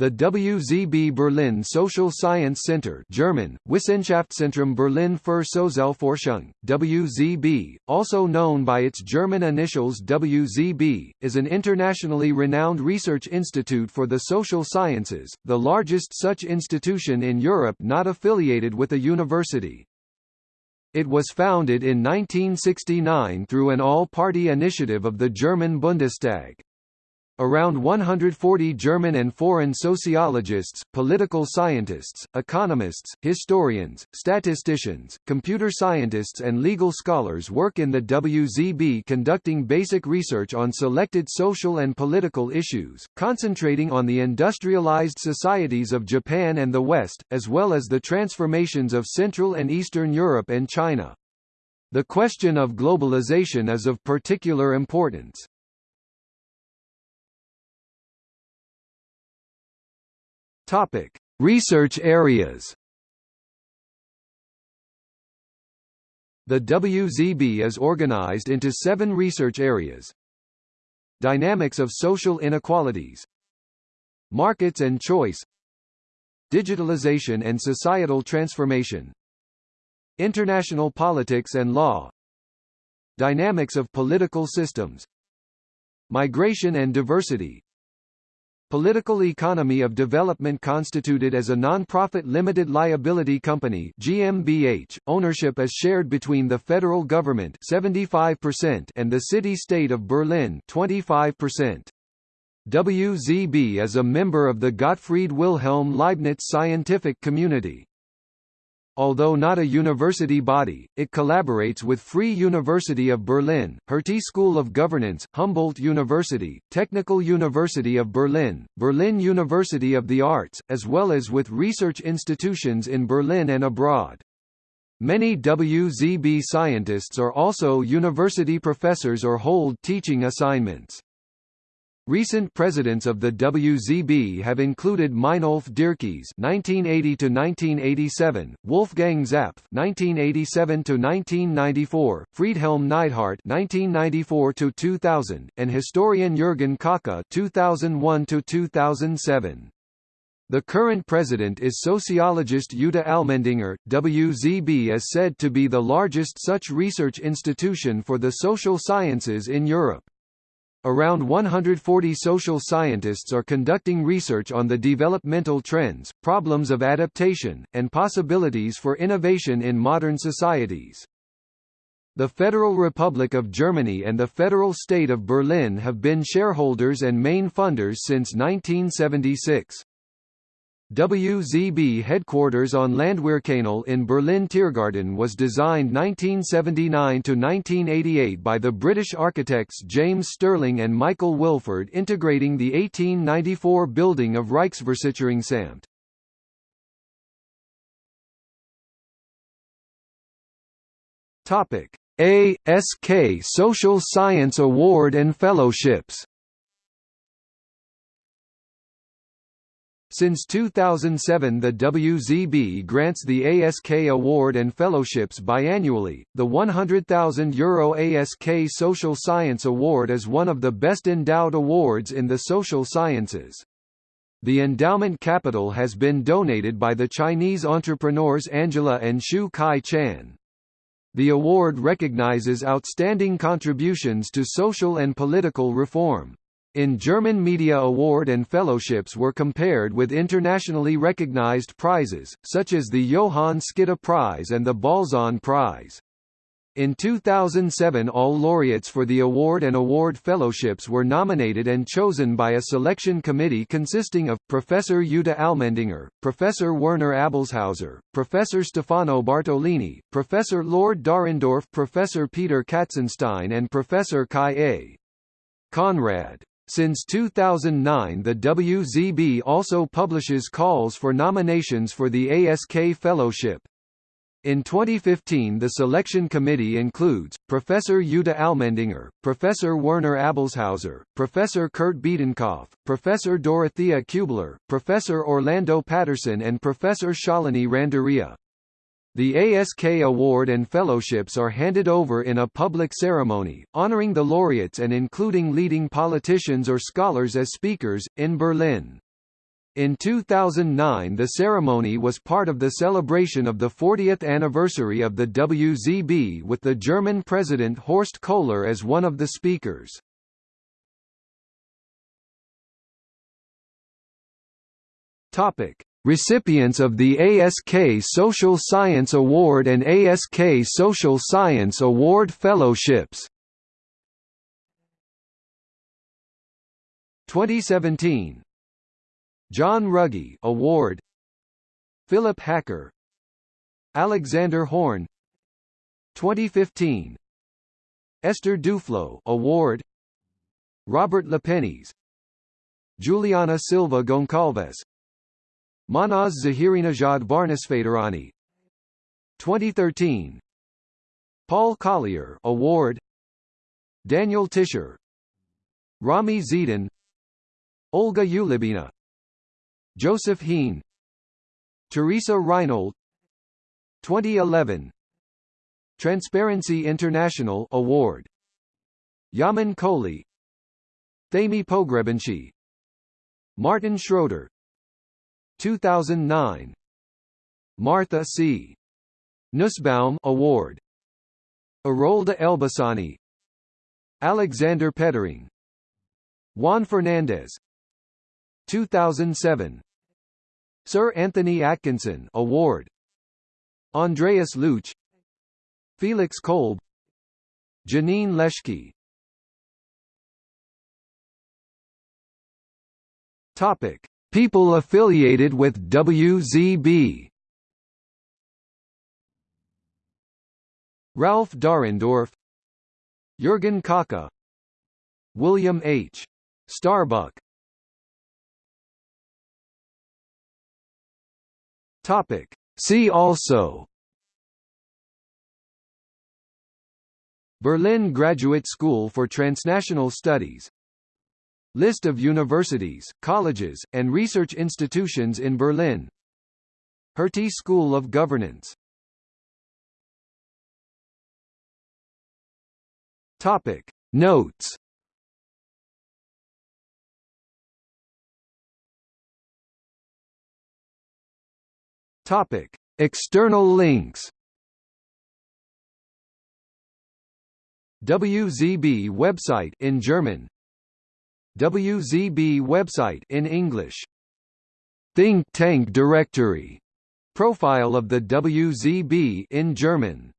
The WZB Berlin Social Science Center German, Wissenschaftszentrum Berlin für Sozialforschung, WZB, also known by its German initials WZB, is an internationally renowned research institute for the social sciences, the largest such institution in Europe not affiliated with a university. It was founded in 1969 through an all-party initiative of the German Bundestag. Around 140 German and foreign sociologists, political scientists, economists, historians, statisticians, computer scientists and legal scholars work in the WZB conducting basic research on selected social and political issues, concentrating on the industrialized societies of Japan and the West, as well as the transformations of Central and Eastern Europe and China. The question of globalization is of particular importance. Topic: Research areas. The WZB is organized into seven research areas. Dynamics of social inequalities. Markets and choice. Digitalization and societal transformation. International politics and law. Dynamics of political systems. Migration and diversity Political Economy of Development constituted as a non-profit limited liability company GmbH. Ownership is shared between the federal government 75% and the city-state of Berlin 25%. WZB is a member of the Gottfried Wilhelm Leibniz scientific community. Although not a university body, it collaborates with Free University of Berlin, Hertie School of Governance, Humboldt University, Technical University of Berlin, Berlin University of the Arts, as well as with research institutions in Berlin and abroad. Many WZB scientists are also university professors or hold teaching assignments. Recent presidents of the WZB have included Meinolf Dierkes (1980–1987), Wolfgang Zapf (1987–1994), Friedhelm Neidhardt (1994–2000), and historian Jürgen Kocka (2001–2007). The current president is sociologist Jutta Allmendinger. WZB is said to be the largest such research institution for the social sciences in Europe. Around 140 social scientists are conducting research on the developmental trends, problems of adaptation, and possibilities for innovation in modern societies. The Federal Republic of Germany and the Federal State of Berlin have been shareholders and main funders since 1976. WZB headquarters on Landwehrkanal in Berlin Tiergarten was designed 1979–1988 by the British architects James Stirling and Michael Wilford integrating the 1894 building of Reichsversicherungsamt. ASK Social Science Award and Fellowships Since 2007 the WZB grants the ASK Award and Fellowships biannually. The €100,000 Euro ASK Social Science Award is one of the best endowed awards in the social sciences. The endowment capital has been donated by the Chinese entrepreneurs Angela and Shu Kai Chan. The award recognizes outstanding contributions to social and political reform. In German media award and fellowships were compared with internationally recognized prizes, such as the Johann Skytte Prize and the Balzan Prize. In 2007 all laureates for the award and award fellowships were nominated and chosen by a selection committee consisting of, Professor Jutta Allmendinger, Professor Werner Abelshauser, Professor Stefano Bartolini, Professor Lord Dahrendorf Professor Peter Katzenstein and Professor Kai A. Konrad. Since 2009 the WZB also publishes calls for nominations for the ASK Fellowship. In 2015 the selection committee includes, Professor Jutta Allmendinger, Professor Werner Abelshauser, Professor Kurt Biedenkopf, Professor Dorothea Kubler, Professor Orlando Patterson and Professor Shalini Randeria. The ASK Award and fellowships are handed over in a public ceremony, honoring the laureates and including leading politicians or scholars as speakers, in Berlin. In 2009 the ceremony was part of the celebration of the 40th anniversary of the WZB with the German President Horst Kohler as one of the speakers. Topic: Recipients of the ASK Social Science Award and ASK Social Science Award Fellowships. 2017 John Ruggie Award. Philip Hacker. Alexander Horn. 2015 Esther Duflo Award. Robert Lepenies Juliana Silva Goncalves Mahnaz Zahirinejad Barnesfederani 2013 Paul Collier Award. Daniel Tischer. Rami Zeidan Olga Ulybina Joseph Heen. Teresa Reinold 2011 Transparency International Award. Yamin Kohli. Thamy Pogrebinschi Martin Schroeder 2009 Martha C. Nussbaum Award. Arolda Elbasani. Alexander Petring Juan Fernandez. 2007 Sir Anthony Atkinson Award. Andreas Luch. Felix Kolb. Janine Leschke. Topic People affiliated with WZB Ralph Dahrendorf Jürgen Kocka William H. Starbuck Topic. See also Berlin Graduate School for Transnational Studies List of universities, colleges, and research institutions in Berlin. Hertie School of Governance. Topic. Notes. Topic. External links. WZB website in German WZB website in English. Think Tank Directory. Profile of the WZB in German